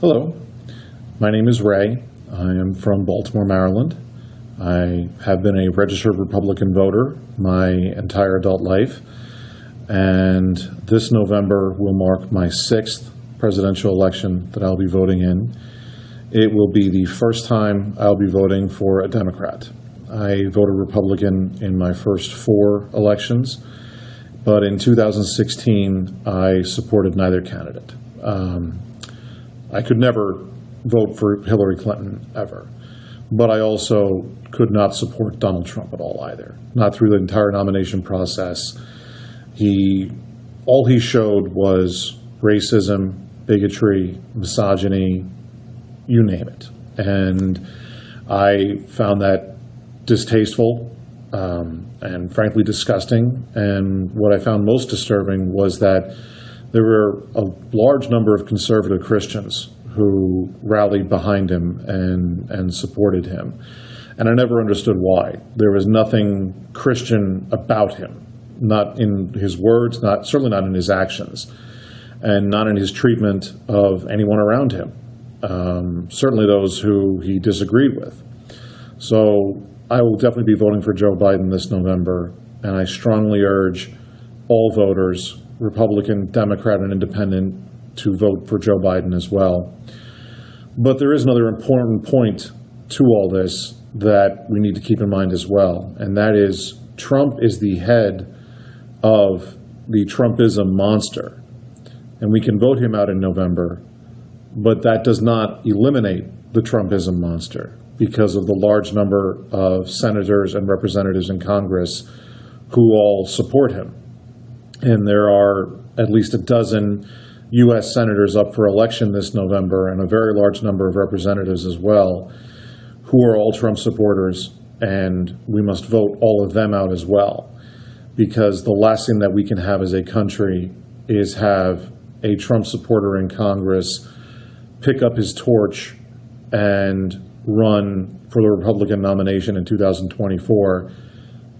Hello, my name is Ray. I am from Baltimore, Maryland. I have been a registered Republican voter my entire adult life, and this November will mark my sixth presidential election that I'll be voting in. It will be the first time I'll be voting for a Democrat. I voted Republican in my first four elections, but in 2016, I supported neither candidate. Um, I could never vote for Hillary Clinton ever. But I also could not support Donald Trump at all either. Not through the entire nomination process. He, all he showed was racism, bigotry, misogyny, you name it. And I found that distasteful um, and frankly disgusting. And what I found most disturbing was that there were a large number of conservative Christians who rallied behind him and, and supported him. And I never understood why. There was nothing Christian about him, not in his words, not certainly not in his actions, and not in his treatment of anyone around him. Um, certainly those who he disagreed with. So I will definitely be voting for Joe Biden this November, and I strongly urge all voters, Republican, Democrat, and Independent, to vote for Joe Biden as well. But there is another important point to all this that we need to keep in mind as well, and that is Trump is the head of the Trumpism monster. And we can vote him out in November, but that does not eliminate the Trumpism monster because of the large number of senators and representatives in Congress who all support him. And there are at least a dozen U.S. senators up for election this November and a very large number of representatives as well who are all Trump supporters, and we must vote all of them out as well. Because the last thing that we can have as a country is have a Trump supporter in Congress pick up his torch and run for the Republican nomination in 2024,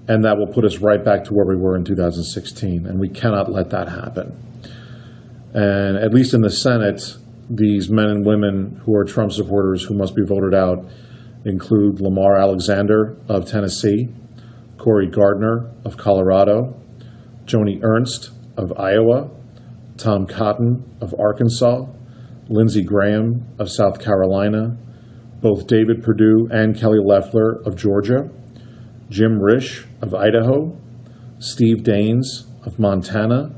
and that will put us right back to where we were in 2016, and we cannot let that happen. And at least in the Senate, these men and women who are Trump supporters who must be voted out include Lamar Alexander of Tennessee, Cory Gardner of Colorado, Joni Ernst of Iowa, Tom Cotton of Arkansas, Lindsey Graham of South Carolina, both David Perdue and Kelly Loeffler of Georgia, Jim Risch of Idaho, Steve Daines of Montana,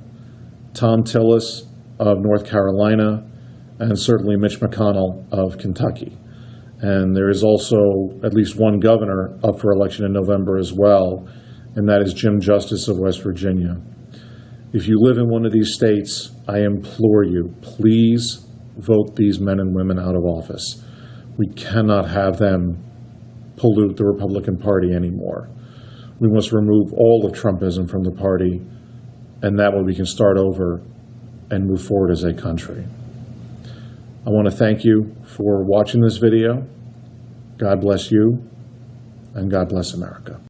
Thom Tillis of North Carolina, and certainly Mitch McConnell of Kentucky. And there is also at least one governor up for election in November as well, and that is Jim Justice of West Virginia. If you live in one of these states, I implore you, please vote these men and women out of office. We cannot have them pollute the Republican Party anymore. We must remove all of Trumpism from the party, and that way we can start over and move forward as a country. I want to thank you for watching this video. God bless you, and God bless America.